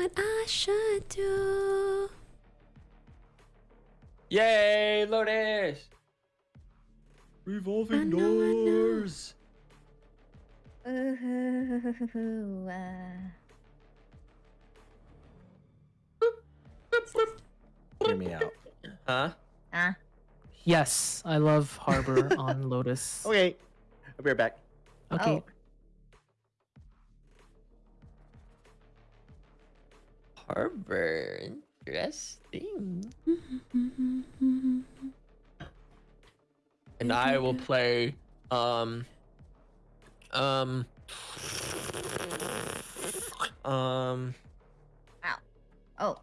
what I should do. Yay, Lotus! Revolving I know. doors. Ooh, uh, Hear me out. Huh? ah. Yes, I love Harbor on Lotus. Okay. I'll be right back. Okay. Oh. Harbor. Interesting. And I will play um um um Oh,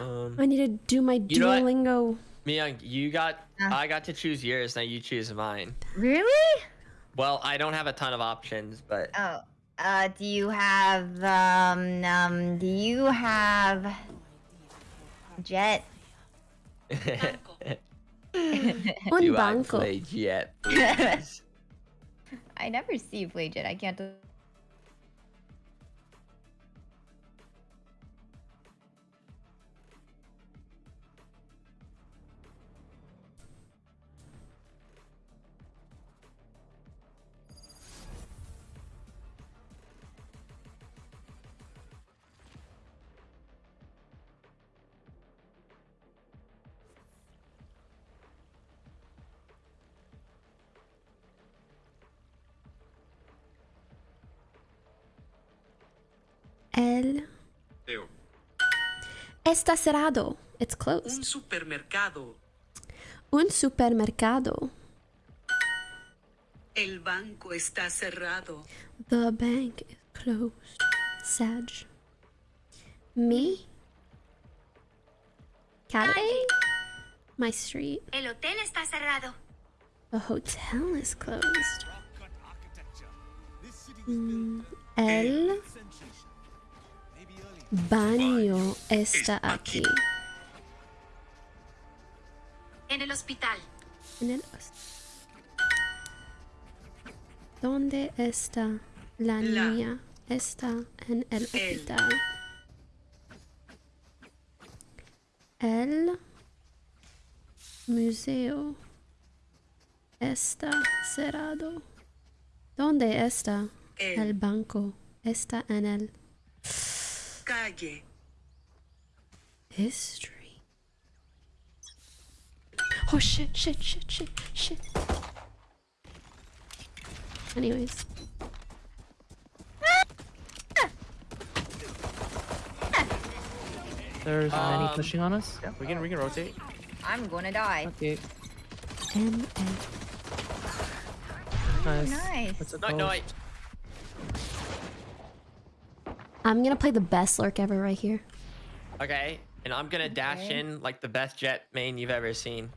um I need to do my You know what? Duolingo. Miyoung, you got Uh. I got to choose yours, now you choose mine. really? Well, I don't have a ton of options, but Oh, uh, do you have, um, um, do you have Jett? Do I play Jett? I never see you play Jett. I can't. El Teo. está cerrado. It's Un closed. supermercado. Un supermercado. El banco está cerrado. The bank is closed. Sag. Me. Calle. My street. El hotel está cerrado. The hotel is closed. Mm, El baño está aquí. En el hospital. En el ¿Dónde está la La. niña? Está en el El. hospital. El museo está cerrado. ¿Dónde está El. el banco? Está en el Calle. history. Oh shit, shit, shit, shit, shit. Anyways. There's many Um, pushing on us. Yeah, we can we can rotate. I'm gonna die. Okay, M nice. nice. What's it no, no, I, I'm gonna play the best lurk ever right here. okay. And I'm gonna dash in like the best Jett main you've ever seen.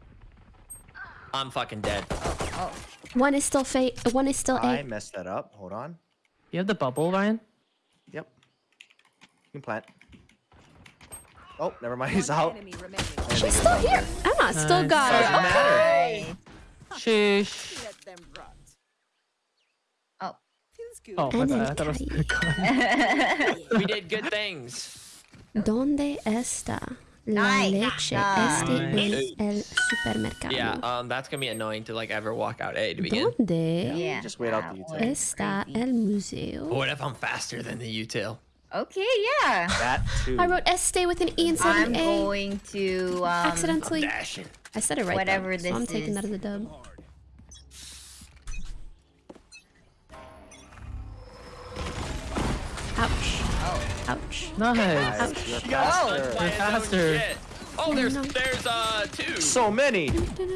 I'm fucking dead. Oh, oh. One is still fate. One is still I A. messed that up. Hold on. You have the bubble, Ryan? Yep. You can plant. Oh, never mind. He's out. She's still here. Emma still Nice. got Doesn't it. matter. nice. Sheesh. Oh. Oh, my And then bad. I thought it was Kai. We did good things. ¿Dónde está la leche? Este Nice. es el supermercado. Yeah, um, that's gonna be annoying to like ever walk out A to begin. ¿Dónde yeah. Just wait out that the was utility. está el museo? What if I'm faster than the util? Okay, yeah. That too. I wrote este with an E instead of I'm an A. going to um, Accidentally. Dashing. I said it right. whatever though, so I'm this taking is. that as a dub. Ouch. Nice. Nice. You're faster. You're faster. Shit. Oh, there's there's uh two. So many.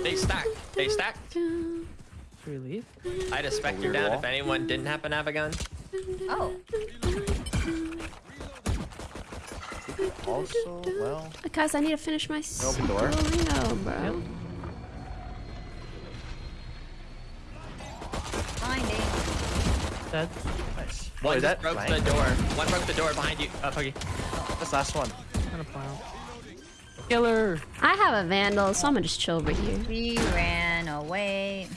They stack. They stack. Really? I'd a specter weird down wall. if anyone didn't happen to have a gun. Oh, Also, well, Guys, I need to finish my Open door. Duolingo, bro. finding. Dead. nice. One just broke blank? the door. One broke the door behind you. Oh, Puggy. That's last one. Killer. I have a vandal, so I'm gonna just chill over here. We ran away.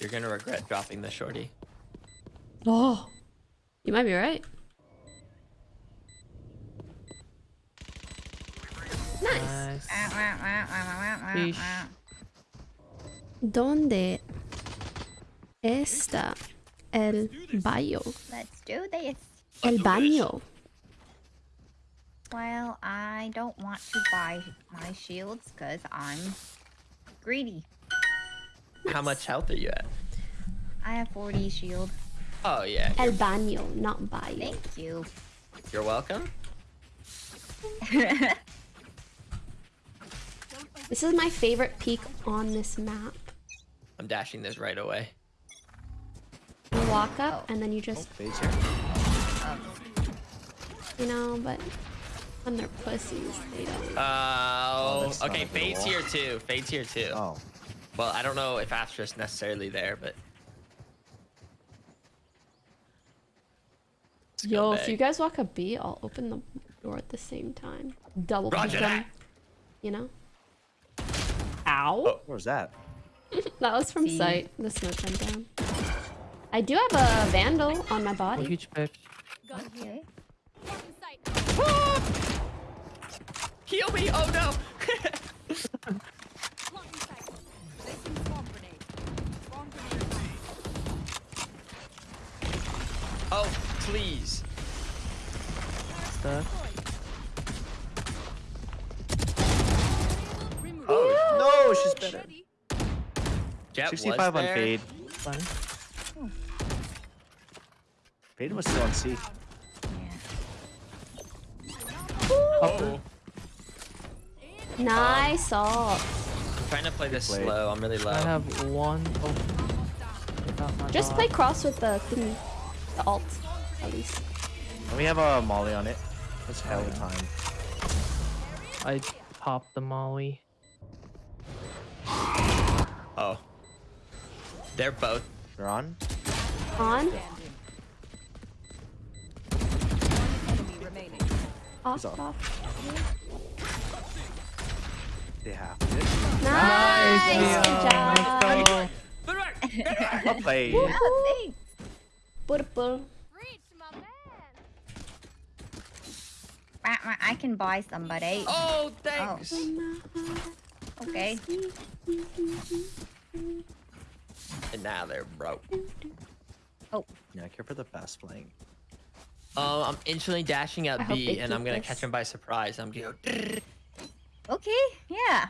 You're gonna regret dropping the shorty. Oh, you might be right. Nice. nice. Donde está el baño? Let's do this. El baño. Well, I don't want to buy my shields because I'm greedy. How much health are you at? I have 40 shield. Oh yeah. El baño, not baño. Thank you. You're welcome. This is my favorite peak on this map. I'm dashing this right away. You walk up and then you just, oh, Phase here. you know, but when they're pussies, they don't. Oh, oh that's not okay. a good Fade's wall. here too. Fade's here too. Oh. Well, I don't know if Astra's necessarily there, but. Let's Yo, if you guys walk a B, I'll open the door at the same time. Double peek Roger them, that. You know? Ow. Oh. Where's that? That was from See? sight. The smoke went down. I do have a vandal on my Oh, body. huge pick. Okay. Heal me! Oh no! oh, please. Stuck. Oh, No, she's better. Jett 65 on there. Fade. Fine. Fade was still on C. Yeah. Oh, Nice ult. I'm trying to play this Play. slow. I'm really low. I have one. Oh. I got my Just play cross with the thingy. The alt, at least. And we have a molly on it. That's hell of time. I popped the molly. Oh. They're both. They're on. On. Off, off. off. They have it. Nice. Good job. Oh, Well played. Oh, thanks. Purple. Wah, wah, I can buy somebody. Oh, thanks. Oh. Okay. And now they're broke. Oh. Yeah, I care for the fast playing. Oh, I'm instantly dashing I at hope B, and I'm gonna this. catch him by surprise. I'm gonna go. Okay. Yeah.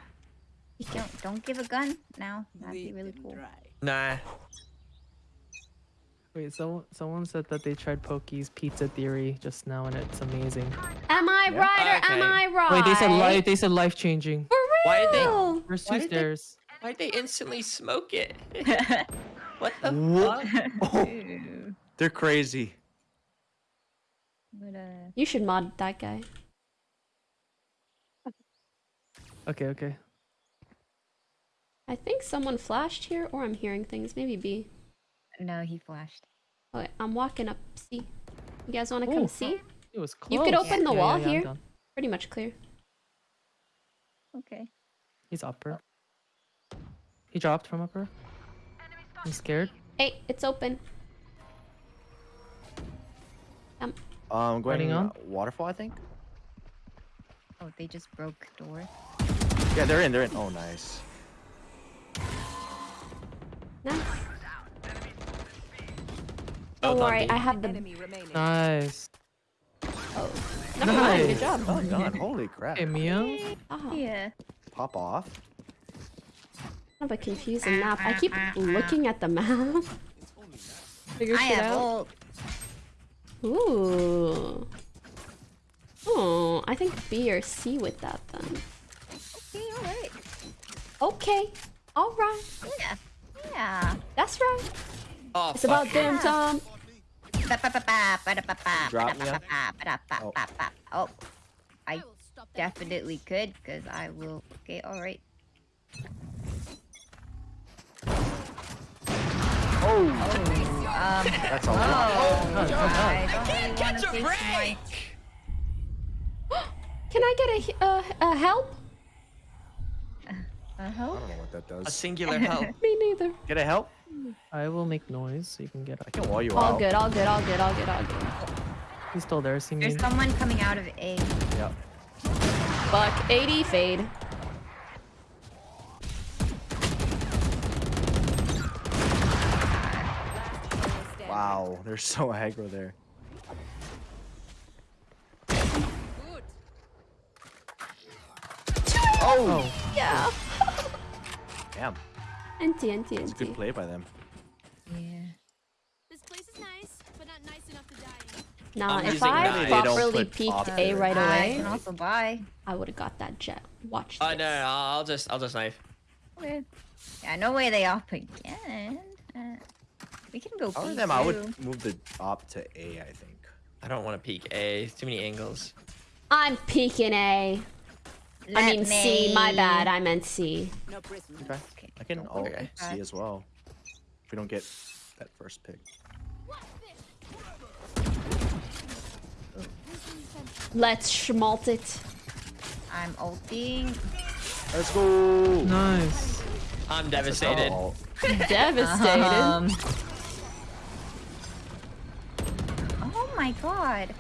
Don't don't give a gun now. That'd be really cool. Nah. Wait, so someone said that they tried Pokey's Pizza Theory just now, and it's amazing. Am I Yeah. right or am I right? Wait, they said life. They said life changing. For real? Why did they- real? There's two did they- stairs. Why'd they instantly smoke it? what the What? fuck? Oh, they're crazy. But, uh, You should mod that guy. Okay, okay. I think someone flashed here, or I'm hearing things. Maybe B. no, he flashed. Okay, I'm walking up C. You guys want to come Ooh. see? It was close. You could open the Yeah, wall yeah, yeah, here. done. Pretty much clear. Okay. He's upper. He dropped from upper. I'm scared. Hey, it's open. Um, Um, going Running on? waterfall, I think. Oh, they just broke door. Yeah, they're in. They're in. Oh, nice. nice. Both Don't worry, B. I have the. Nice. Oh, never mind. Good job. Oh god, holy crap. Hey, Mia. Oh, Yeah. Pop off. kind of a confusing map. I keep looking at the map. Figure I shit have out. ult. Ooh. Oh, I think B or C with that then. Okay, alright. Okay. All right. Yeah. Yeah. That's right. Oh, It's about damn time. Drop me, yeah? ba-da-ba-ba, ba-da-ba-ba. Oh. oh, I definitely could, because I will. Okay, alright. Oh, oh Um, that's a lot. oh, God, God. I don't really want Catch to a my... break! Can I get a, he- uh, a help? Uh-huh. I don't know what that does. A singular help. Me neither. Get a help? I will make noise so you can get I up. can wall you All out. good, all good, all good, all good, all good. He's still there. See me. There's someone coming out of A. Yep. fuck. 80 fade. Wow, they're so aggro there. Oh, Yeah. Damn, NT, NT, it's a good play by them. Yeah. This place is nice, but not nice enough to die in. Nah, I'm if I nine. Properly peeked A right away, can also buy. I would have got that Jett. Watch Oh this. no, no, no, I'll just, I'll just knife. Okay. Yeah, no way they up again. Uh, we can go. If I B them, I would move the op to A, I think. I don't want to peek A. Too many angles. I'm peeking A. I Let mean C, my bad. I meant C. Okay. Okay. I can ult Okay. C as well. If we don't get that first pick. Let's schmalt it. I'm ulting. Let's go! nice. I'm devastated. Devastated. Um. Oh my god.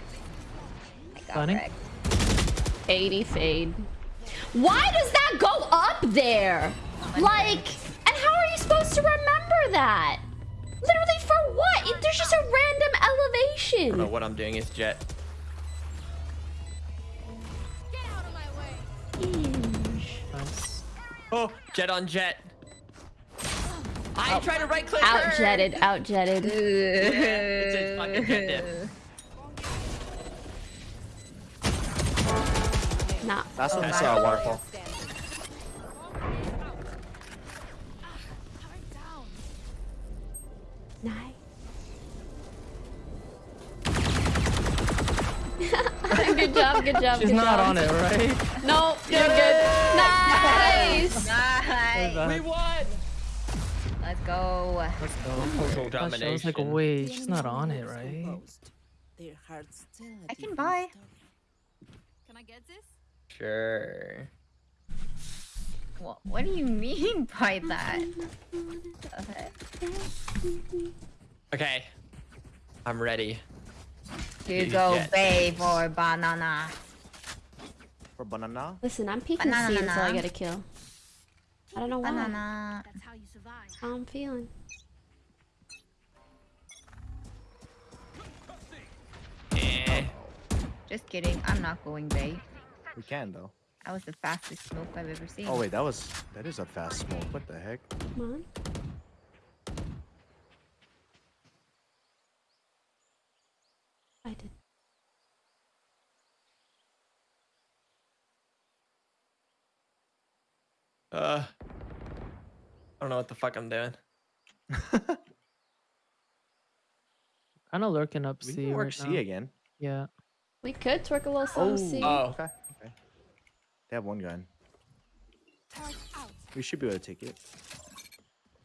I got Planning? wrecked. 80 fade. Why does that go up there? Like, and how are you supposed to remember that? Literally for what? It- There's just a random elevation. I don't know what I'm doing. It's Jett. Get out of my way. Nice. Oh, Jett on Jett. I oh. tried to right click Out jetted, out jetted. It's a fucking Jett dip. Nah. Last one's my uh, God. waterfall. Nice. good job, good job, She's good not job. on it, right? No, you're good. Nice. Nice. We won. Let's go. Let's go. Total Gosh, I was like, domination. wait, she's not on it, right? I can buy. Can I get this? Sure. What, what do you mean by that? Okay. Okay. I'm ready. You go get bay for banana. For banana? Listen, I'm peeking Banana, C until I get a kill. I don't know why. Banana. That's how you survive. How I'm feeling. Eh. Just kidding. I'm not going bay. We can though. That was the fastest smoke I've ever seen. Oh wait, that was that is a fast smoke. What the heck? Come on. I did. Uh. I don't know what the fuck I'm doing. Kind of lurking up We C can work right C now. again. Yeah. We could twerk a little some Oh. C. Oh. Okay. Okay. They have one gun. We should be able to take it.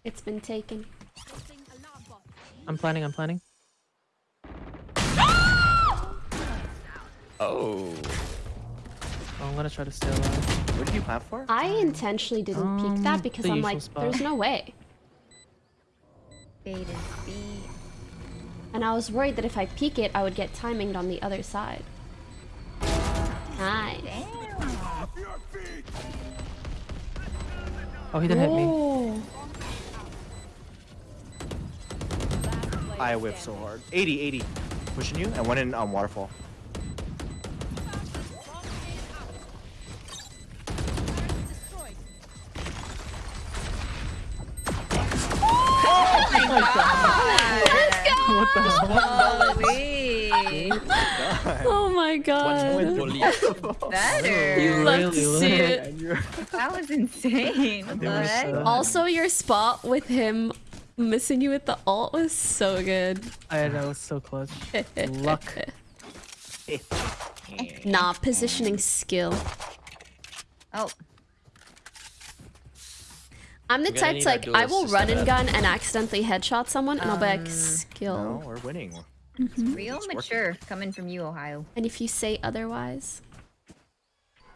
It's been taken. Placing alarm bot. I'm planning, I'm planning. Oh. Oh, I'm gonna try to stay alive. What did you plan for? I intentionally didn't peek Um, that because I'm like, spot. there's no way. Bait is B. And I was worried that if I peek it, I would get timinged on the other side. Nice. Oh, he didn't hit me. Oh. I whipped so hard. 80, 80. Pushing you, and one in um, waterfall. Destroyed. What the hell? Holy. Oh my god. Better. You love to see it. That was insane. What was, heck? uh, Also, your spot with him missing you with the alt was so good. I know, that was so close. Luck. Nah, positioning skill. Oh, I'm the We're type to like, I will run and gun and accidentally headshot someone, and I'll be like, Um, skill. No, we're winning. real It's working. mature coming from you, Ohio. And if you say otherwise,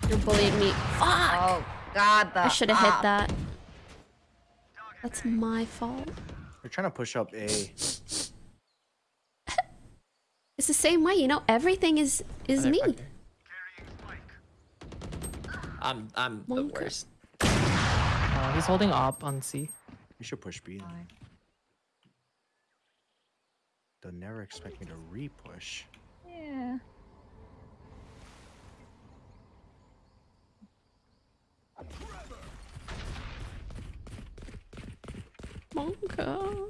you're bullying me. Fuck! Oh, God, the I should have hit that. That's my fault. We're trying to push up A. It's the same way, you know. Everything is is me. I'm I'm the worst. Uh, he's holding op on C. You should push B. then. They'll never expect me to re-push. Yeah. Monka.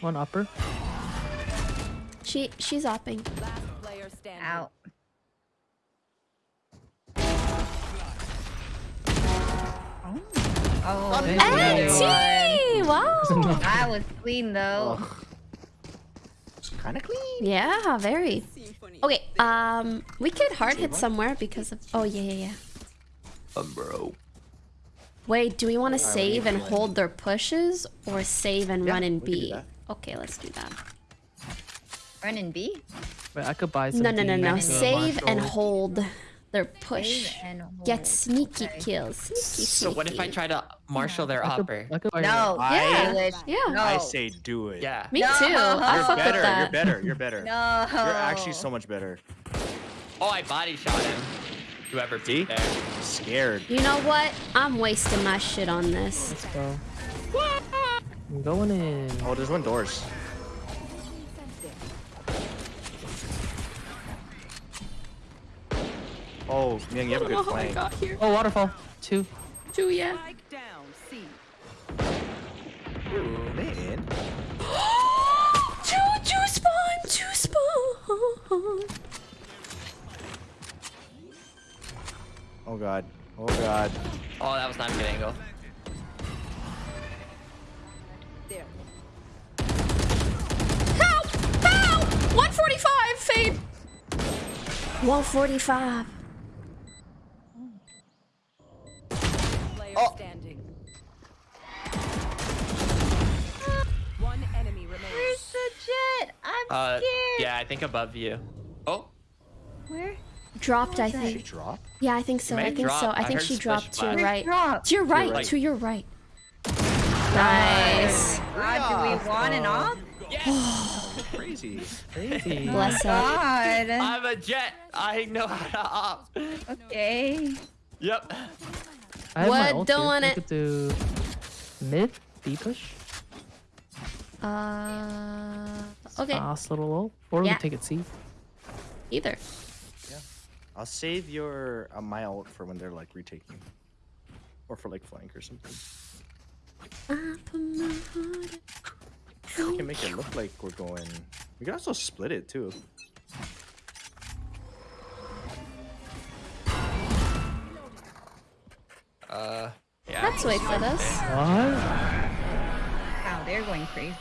One upper. She she's opping. Last player standing. Out. Oh, Thank another one. Auntie! Wow. That was clean though. Ugh. It's kind of clean. Yeah, very. Okay, um, we could hard hit somewhere because of. Oh yeah, yeah, yeah. Um, bro. Wait, do we want to save and hold their pushes or save and Yeah, run in we can do B? Okay, let's do that. Run in B. Wait, I could buy some. No, no, no, D no. to Save and Marshal. hold their push. And. Get sneaky Okay. kills. Sneaky, So what if I try to marshal their I upper? I could No. I- English. Yeah. No. I say do it. Yeah. Me No. too. I'll You're fuck better. with that. You're better. You're better. No. You're actually so much better. Oh, I body shot him. Whoever See? beat there. Scared. You know what? I'm wasting my shit on this. Let's go. I'm going in. Oh, there's one doors. Oh, man, you have a good oh flank. here. Oh, waterfall. Two. Two, yeah. Spike down. C. Man. two, two spawn, two spawn. Oh god. Oh god. Oh, that was not a good angle. There. Help! Help! 145, fade. 145. Player Oh. standing. One enemy Where's remains. the Jett? I'm Uh, scared. yeah, I think above you. Oh, Where? Dropped, I that? Did she think. drop? Yeah, I think so. I have think so. I I think she dropped to your right. Dropped. To your right. right. To your right. Nice. God, do we want an op? Crazy. Crazy. Bless up. God. I'm a Jett. I know how to op. Okay. Yep. I have my What ult don't here. want We it. do mid B push. Uh. Okay. Fast little ult. Or Yeah. could take it C. Either. Yeah. I'll save your uh, my ult for when they're like retaking. Or for like flank or something. I put my heart We can make it look like we're going. We can also split it too. Uh, yeah. Let's wait for this. What? Wow, they're going crazy.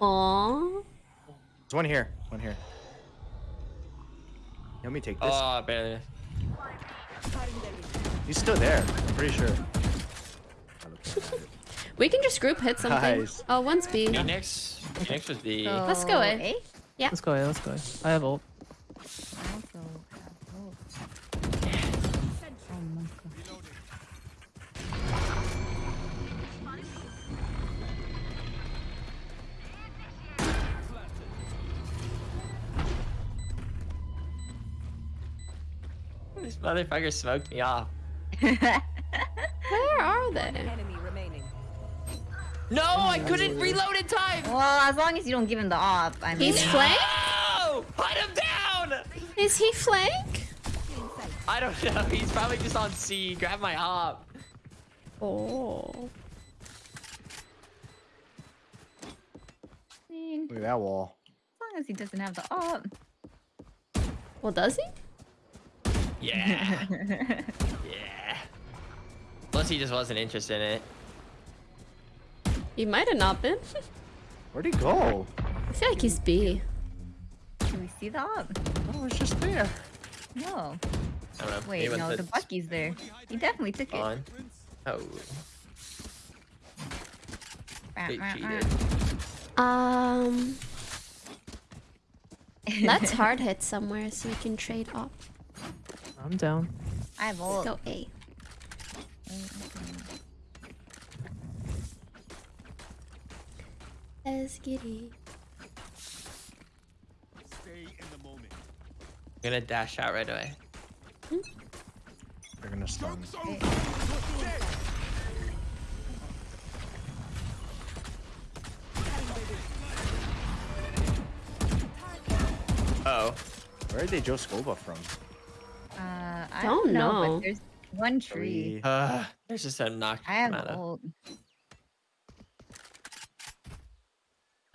Aww. There's one here. One here. Let me take this. Oh, barely. He's still there. I'm pretty sure. We can just group hit something. Nice. Oh, one's B. Phoenix. Phoenix was the. Let's go, eh? A? Let's go. Yeah, let's go. I have ult. I also have both. Oh my god. This motherfucker smoked me off. Where are they? Enemy remaining. No, I couldn't reload in time. Well, as long as you don't give him the op, I mean. He's flank? No! Put him down! Is he flank? I don't know. He's probably just on C. Grab my op. Oh. Look at that wall. as long as he doesn't have the op. Well, does he? Yeah. yeah. Plus, he just wasn't interested in it. He might have not been. Where'd he go? I feel like he's B. Can we see the op? Oh, it's just there. No. I don't know. Wait, Maybe no, the Bucky's there. He definitely took it. On. Oh, Rah, they cheated. Um. Let's hard hit somewhere so we can trade off. I'm down. I have Let's ult. go A. Let's get it. gonna dash out right away. They're gonna stun. Oh. Where did they Joe Scoba from? Uh, I Don't don't know, know. but there's one tree. Uh, there's just a knock. I have amount of- ult.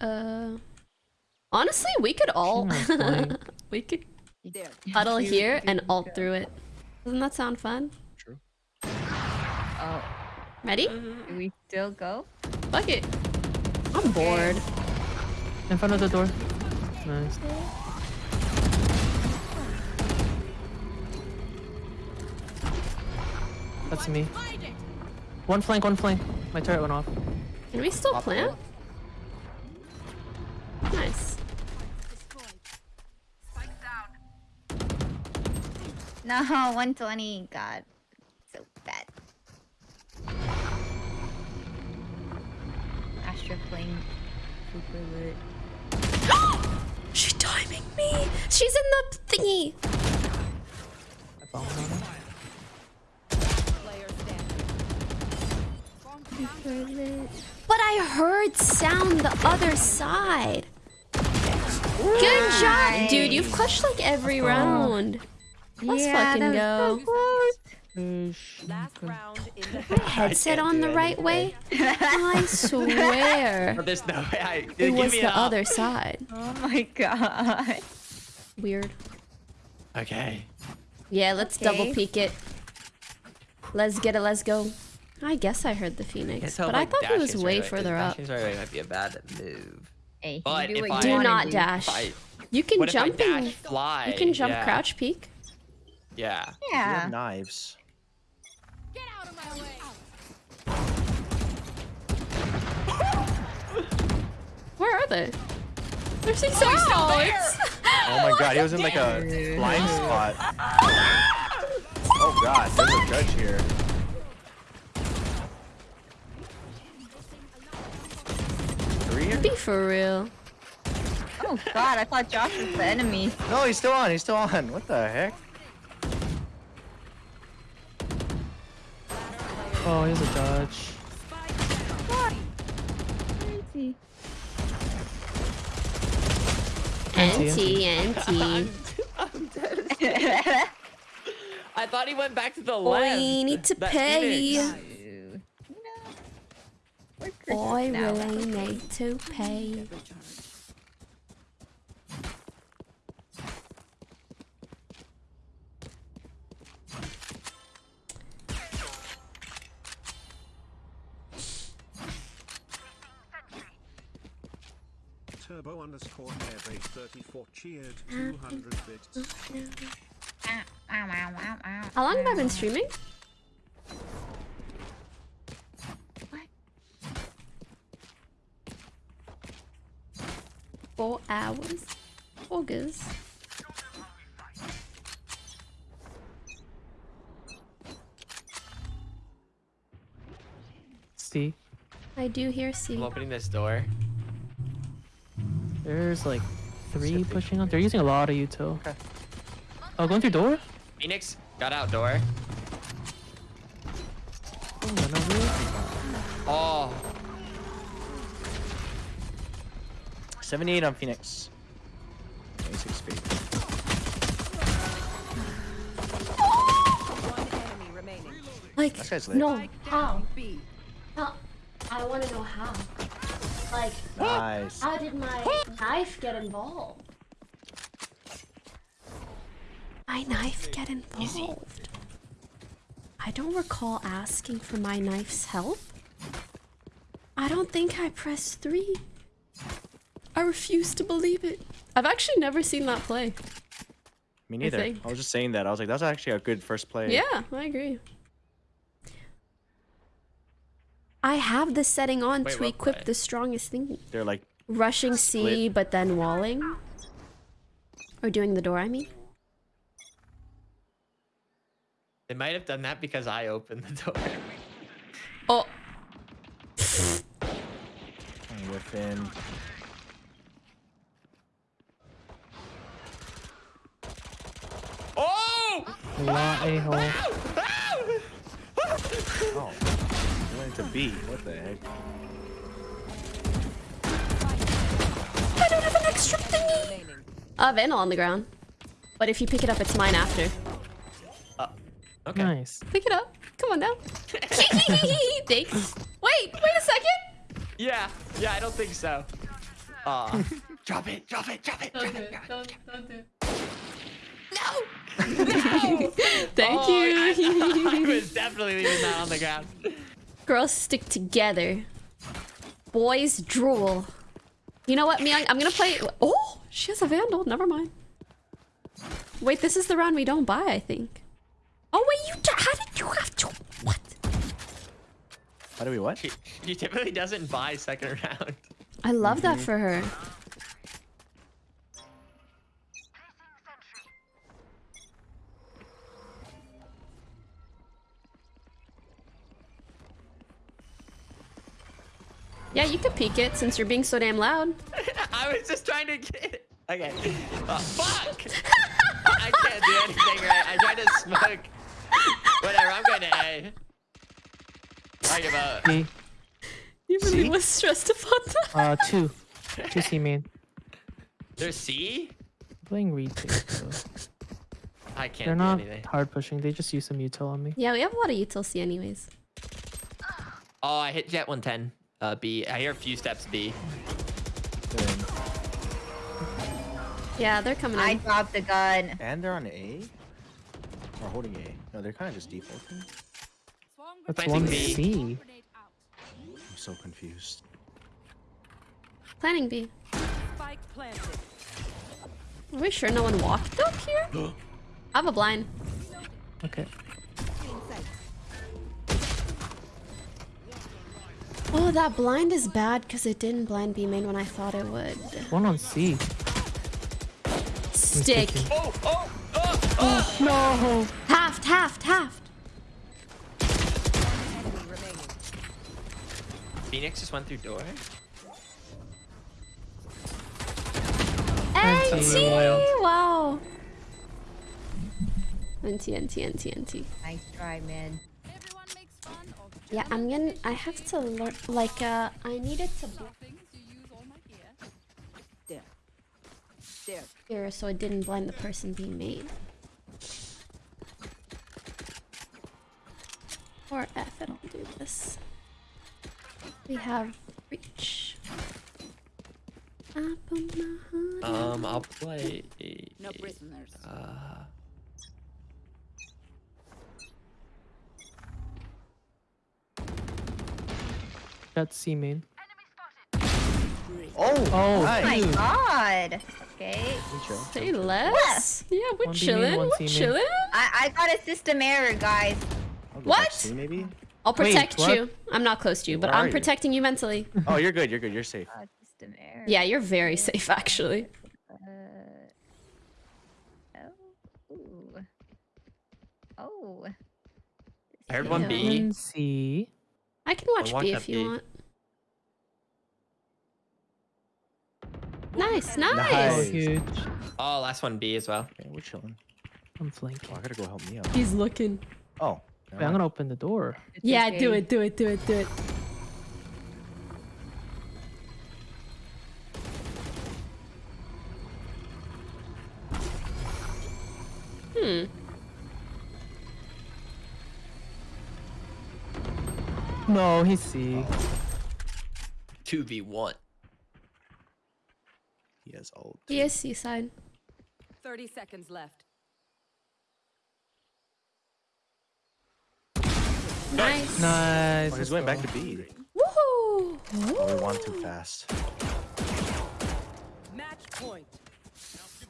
Uh, honestly, we could all She knows flying. we could There. huddle You- here and you ult go. through it. Doesn't that sound fun? True. Oh, Ready? Mm-hmm. do we still go? Fuck it. I'm bored. In front of the door. Nice. That's me. One flank, one flank. My turret went off. Can we still Pop plant? Nice. No, 120. God, so bad. Astra playing super lit. She's timing me. She's in the thingy. I bombed on her. But I heard sound the other side. Good job, dude. You've clutched like every round. Let's Yeah, fucking that was go. so close. Fish. Last round in the My headset on the right way? I swear. But there's no way. I, It give was me the an op. other side. Oh my god. Weird. Okay. Yeah, let's double peek it. Let's get it, let's go. I guess I heard the Phoenix, Can't but if, I thought he was dashing's way right further up. dashing's right away might be a bad move. Hey, But do if I- Do not dash. I, You can what if I jump and fly? you can jump yeah. crouch peek. Yeah. Yeah. have knives. Get out of my way. Where are they? They're six oh, Oh my god, he was in like a blind spot. Oh god, there's a judge here. Three here? Be for real. Oh god, I thought Josh was the enemy. No, he's still on. He's still on. What the heck? Oh, he's a dodge. Crazy. Anti, anti. I thought he went back to the Boy, left. need to That pay. Phoenix. You Boy, Christmas now. really need to pay. Turbo underscore airbase 34 cheered ah, 200 bits. Ow, ow, ow, ow, ow. How long have I been ah, ah, streaming? What? Four hours. August. See? I do hear I'm C. opening this door. There's like three pushing on. They're using a lot of util. Okay. Oh, going through door? Phoenix got out door. Oh, no, really? Oh, 78 on Phoenix. 26 speed. One enemy. Like, This guy's lit. no, Spike how? down B. How? I want to know how. Like, Nice. how did my knife get involved? My knife get involved? I don't recall asking for my knife's help. I don't think I pressed three. I refuse to believe it. I've actually never seen that play. Me neither. I, think. was just saying that. I was like, that's actually a good first play. Yeah, I agree. I have the setting on Wait, to equip play? the strongest thing. They're like, Rushing C, but then walling. Or doing the door, I mean. they might have done that because I opened the door. Oh, La oh! a hole. Oh. You went to B. What the heck? I don't have an extra thingy. Uh, Vandal on the ground. But if you pick it up, it's mine after. Okay. Nice. Pick it up. Come on now. Thanks. Wait, wait a second. Yeah. Yeah, I don't think so. Aw. drop it, drop it, drop it, drop it. Don't, don't do it. No. Thank Oh, I, I you. was definitely leaving that on the ground. Girls stick together. Boys drool. You know what, Miyoung? I'm gonna play. Oh, she has a vandal. Never mind. Wait, this is the round we don't buy, I think. Oh wait, you. d- How did you have to? What? How do we what? She, she typically doesn't buy second round. I love that mm-hmm. for her. Yeah, you could peek it since you're being so damn loud. I was just trying to get. it. Okay. Uh, fuck! I can't do anything right. I tried to smoke. Whatever, I'm going to A. I give up. B. You really See? was stressed about that. Uh, two. Two C main. There's C? Playing retake though. I can't They're do not anything. hard pushing. They just use some util on me. Yeah, we have a lot of util C anyways. Oh, I hit Jett 110. Uh, B. I hear a few steps B. Yeah, they're coming I in. dropped the gun. And they're on A? Or holding A? No, they're kind of just defaulting. That's Planting one B. C. I'm so confused. Planning B. Spike planted. Are we sure no one walked up here? I have a blind. Okay. Oh, that blind is bad because it didn't blind B main when I thought it would. One on C. Stick. sticking. Oh, oh, oh, oh! No. Halved, halved, halved. Enemy remaining. Phoenix just went through door. NT! wild. Wow. NT, NT, NT, NT. Nice try, man. Everyone makes fun of Yeah, I'm gonna. I have to learn. Like, uh, I needed to be things. You use all my gear. There. There. here so it didn't blind the person being made. Or F it, I'll do this. We have reach. Up on my hood. Um, I'll play. No prisoners. Uh, That's C main. Oh! Oh, nice. My. God. Okay. We chill. Say less. Yeah, we're One B main, chilling. We're chilling. I, I got a system error, guys. What? maybe? I'll protect what? you. I'm not close to you, but Where I'm protecting you mentally. Oh, you're good. You're good. You're safe. Uh, system error. Yeah, you're very safe, actually. Uh, oh. Ooh. Oh. I heard one Yeah. B. One C. I can watch watch B if you B. want. Nice, nice. Oh, Nice. huge. Oh, last one B as well. Okay, we're chilling. I'm Oh, flanking. I gotta go help me out. He's looking. Oh. Wait, I'm gonna open the door. It's Yeah, okay. do it, do it, do it, do it. Hmm. No, he's C. 2v1. He has ult. He is seaside. 30 seconds left. Nice. Nice. Oh, he's going back to B. Woohoo! Oh, we won too fast. Match point.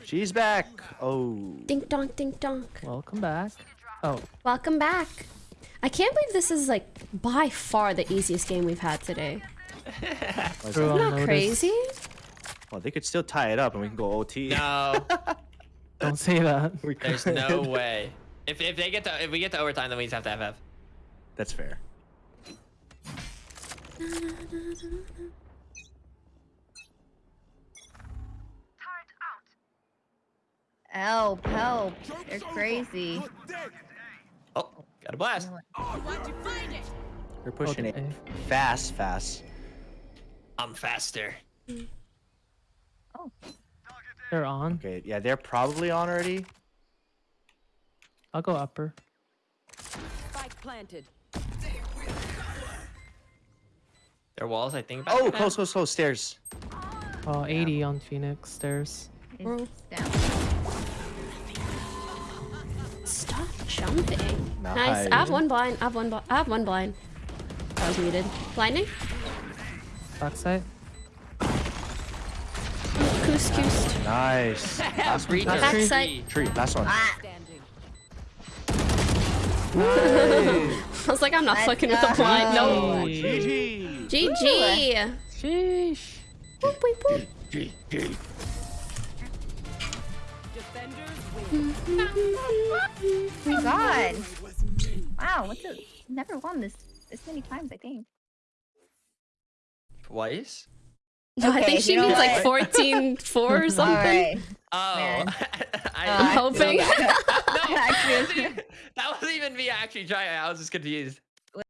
She's back. Oh. Dink donk, dink donk. Welcome back. Oh, Welcome back. I can't believe this is like by far the easiest game we've had today. Why is True. that? Not notice. crazy. Well, they could still tie it up and we can go OT. No, don't say that. We there's no way. If if they get to if we get to overtime, then we just have to FF. That's fair. Help, help. They're crazy. Oh, got a blast. They're pushing Okay. it fast, fast. I'm faster. Oh. They're on. Okay, yeah, they're probably on already. I'll go upper. Spike planted. Their walls, I think. Oh, close, close, close. Stairs. Oh, 80 on Phoenix stairs. It's down. Jumping. Nice. I have one blind. I have one. Bl- I have one blind. I was muted. Blinding. Backside. Coos, coos. Nice. Last one. Last tree. Backside. Tree. Last one. Ah, Standing. I was like, I'm not Let's fucking with the blind. No. GG. GG. Sheesh. Oh my god. Wow, what's it? Never won this this many times, I think. Twice? No, I think she you know means like what? 14 4 or something. Alright. Oh, Man. I, Uh, hoping. no, that Actually- wasn't, even, that wasn't even me actually trying. I was just confused.